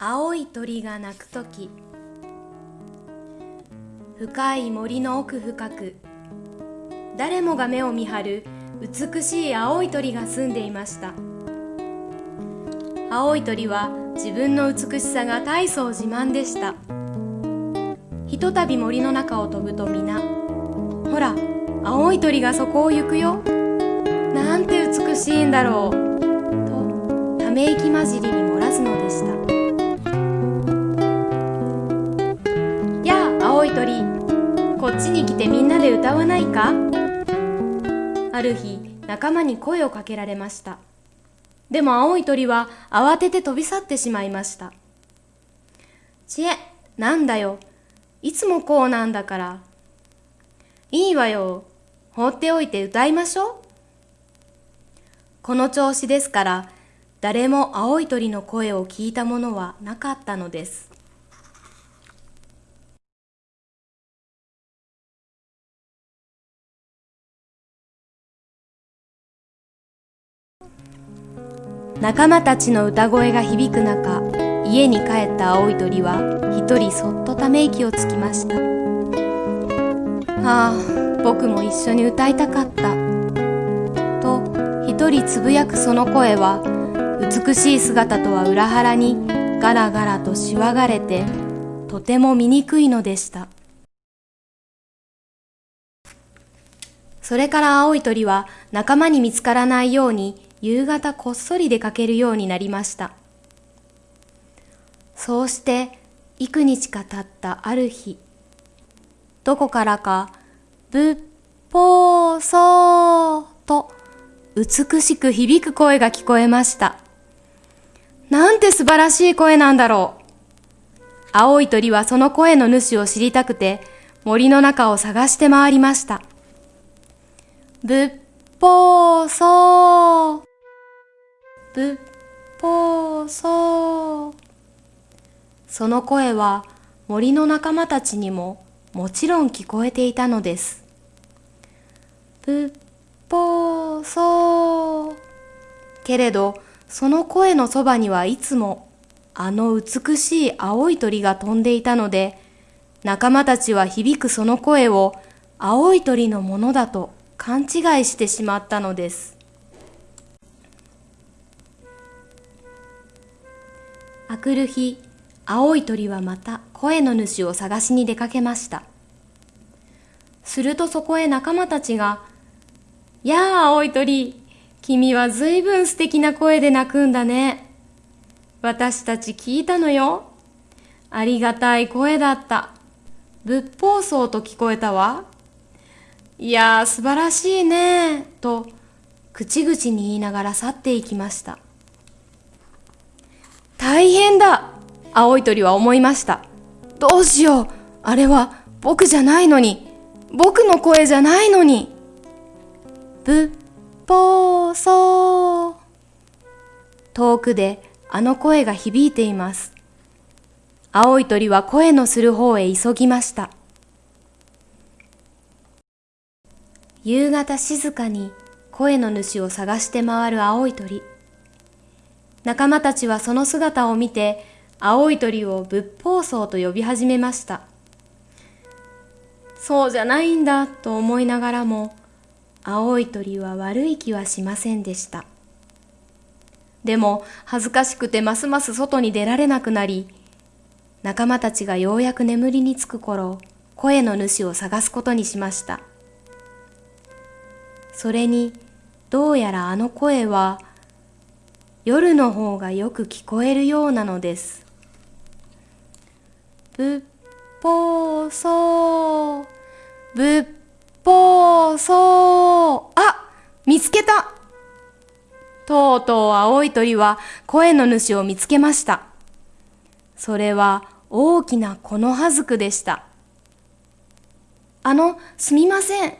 青い鳥が鳴くとき深い森の奥深く誰もが目を見張る美しい青い鳥が住んでいました。青い鳥は自分の美しさが大層自慢でした。ひとたび森の中を飛ぶと皆ほら青い鳥がそこを行くよなんて美しいんだろうとため息混じりに漏らすのでした。歌わないか？ある日仲間に声をかけられました。でも青い鳥は慌てて飛び去ってしまいました。ちえなんだよ？いつもこうなんだから。いいわよ。放っておいて歌いましょう。この調子ですから誰も青い鳥の声を聞いたものはなかったのです。仲間たちの歌声が響く中家に帰った青い鳥は一人そっとため息をつきましたああ僕も一緒に歌いたかったと一人つぶやくその声は美しい姿とは裏腹にガラガラとしわがれてとても醜いのでした。それから青い鳥は仲間に見つからないように夕方こっそり出かけるようになりました。そうして幾日か経ったある日、どこからか、ぶっぽーそーと美しく響く声が聞こえました。なんて素晴らしい声なんだろう。青い鳥はその声の主を知りたくて森の中を探して回りました。ぶっぽーそー。ぶっぽーそー。その声は森の仲間たちにももちろん聞こえていたのです。ぶっぽーそー。けれど、その声のそばにはいつもあの美しい青い鳥が飛んでいたので、仲間たちは響くその声を青い鳥のものだと勘違いしてしまったのです。あくる日、青い鳥はまた声の主を探しに出かけました。するとそこへ仲間たちが、やあ、青い鳥、君はずいぶん素敵な声で鳴くんだね。私たち聞いたのよ。ありがたい声だった。仏法僧と聞こえたわ。いやー、素晴らしいねと、口々に言いながら去っていきました。大変だ青い鳥は思いました。どうしようあれは僕じゃないのに僕の声じゃないのにぶっぽーそー遠くであの声が響いています。青い鳥は声のする方へ急ぎました。夕方静かに声の主を探して回る青い鳥。仲間たちはその姿を見て、青い鳥を仏法僧と呼び始めました。そうじゃないんだと思いながらも、青い鳥は悪い気はしませんでした。でも恥ずかしくてますます外に出られなくなり、仲間たちがようやく眠りにつく頃、声の主を探すことにしました。それに、どうやらあの声は、夜の方がよく聞こえるようなのです。ぶっぽーそー、ぶっそー、あ見つけたとうとう青い鳥は声の主を見つけました。それは大きな木の葉ずくでした。あの、すみません。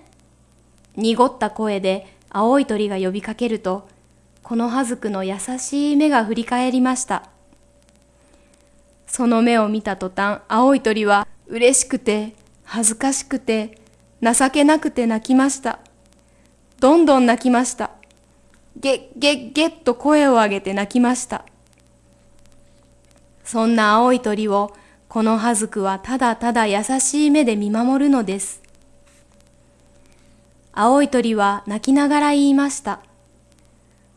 濁った声で青い鳥が呼びかけると、この葉ずくの優しい目が振り返りました。その目を見た途端、青い鳥は嬉しくて、恥ずかしくて、情けなくて泣きました。どんどん泣きました。げっげっげっと声を上げて泣きました。そんな青い鳥をこのはずくはただただ優しい目で見守るのです。青い鳥は泣きながら言いました。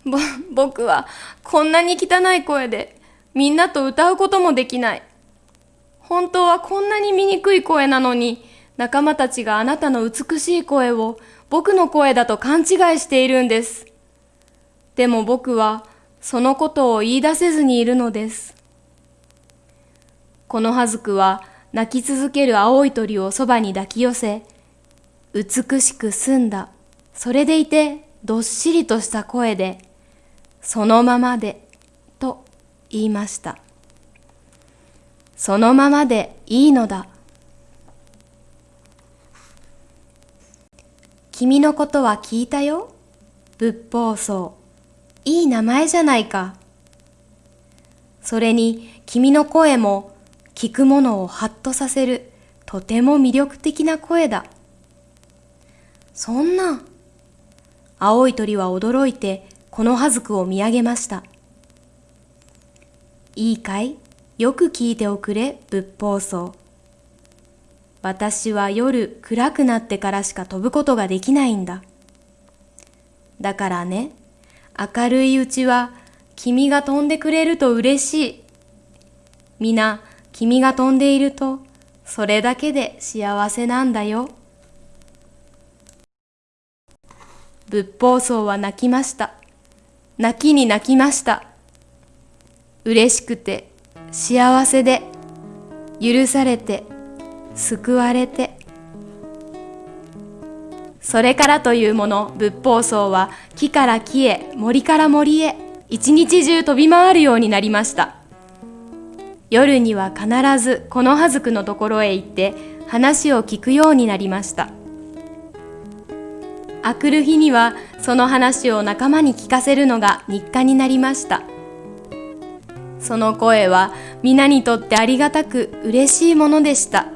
ぼ、僕はこんなに汚い声でみんなと歌うこともできない。本当はこんなに醜い声なのに仲間たちがあなたの美しい声を僕の声だと勘違いしているんです。でも僕はそのことを言い出せずにいるのです。このはずくは泣き続ける青い鳥をそばに抱き寄せ、美しく澄んだ、それでいてどっしりとした声で、そのままで、と言いました。そのままでいいのだ。君のことは聞いたよ。仏法僧。いい名前じゃないか。それに君の声も聞くものをハッとさせるとても魅力的な声だ。そんな。青い鳥は驚いてこのはずくを見上げました。いいかい？よく聞いておくれ、仏法僧。私は夜暗くなってからしか飛ぶことができないんだ。だからね、明るいうちは君が飛んでくれると嬉しい。皆、君が飛んでいると、それだけで幸せなんだよ。仏法僧は泣きました。泣きに泣きました。嬉しくて、幸せで、許されて、救われて。それからというもの、仏法僧は木から木へ、森から森へ、一日中飛び回るようになりました。夜には必ずこのはずくのところへ行って話を聞くようになりました。あくる日にはその話を仲間に聞かせるのが日課になりました。その声は皆にとってありがたく嬉しいものでした。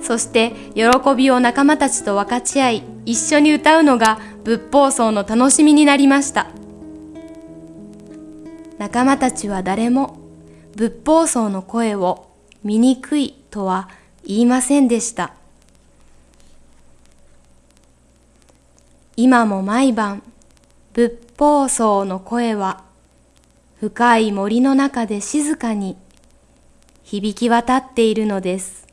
そして喜びを仲間たちと分かち合い一緒に歌うのが仏法僧の楽しみになりました。仲間たちは誰も仏法僧の声を醜いとは言いませんでした。今も毎晩、仏法僧の声は深い森の中で静かに響き渡っているのです。